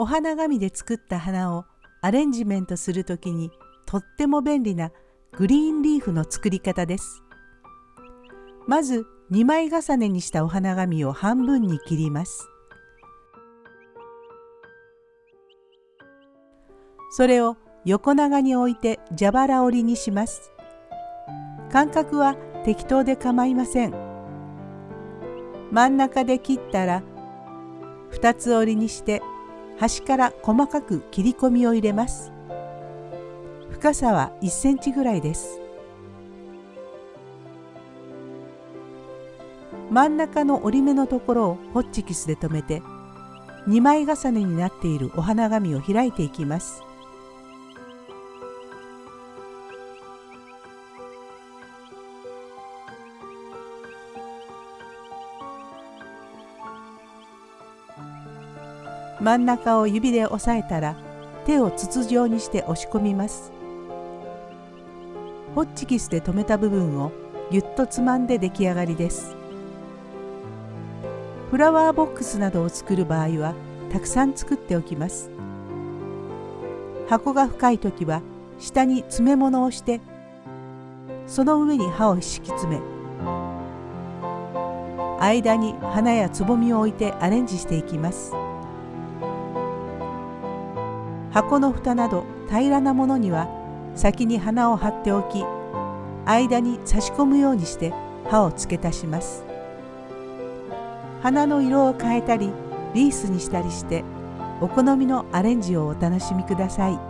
お花紙で作った花をアレンジメントするときにとっても便利なグリーンリーフの作り方です。まず2枚重ねにしたお花紙を半分に切ります。それを横長に置いて蛇腹折りにします。間隔は適当で構いません。真ん中で切ったら2つ折りにして端から細かく切り込みを入れます。深さは1センチぐらいです。真ん中の折り目のところをホッチキスで留めて2枚重ねになっているお花紙を開いていきます。真ん中を指で押さえたら手を筒状にして押し込みます。ホッチキスで留めた部分をぎゅっとつまんで出来上がりです。フラワーボックスなどを作る場合はたくさん作っておきます。箱が深い時は下に詰め物をしてその上に刃を敷き詰め間に花やつぼみを置いてアレンジしていきます。箱の蓋など平らなものには先に花を張っておき間に差し込むようにして刃を付け足します花の色を変えたりリースにしたりしてお好みのアレンジをお楽しみください。